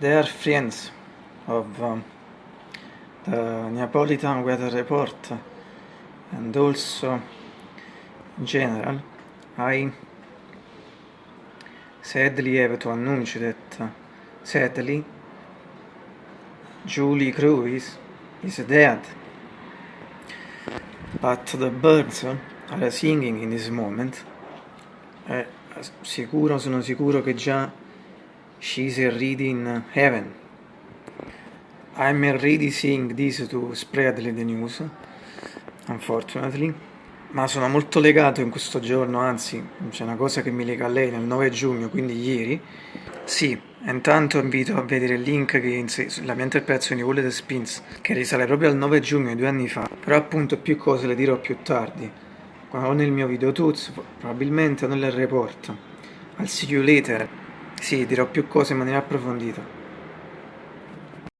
they are friends of um, the Neapolitan weather report and also in general I sadly have to announce that uh, sadly Julie Cruise is dead. But the birds are singing in this moment. È sicuro, sono sicuro che già she's already in heaven. I'm already seeing this to spread the news unfortunately. Ma sono molto legato in questo giorno anzi c'è una cosa che mi lega a lei nel 9 giugno quindi ieri. Sì, intanto invito a vedere il link che la mia interpretazione di Wall the Spins che risale proprio al 9 giugno due anni fa. Però appunto più cose le dirò più tardi. O nel mio video tuts probabilmente o nel report al see you later sì dirò più cose in maniera approfondita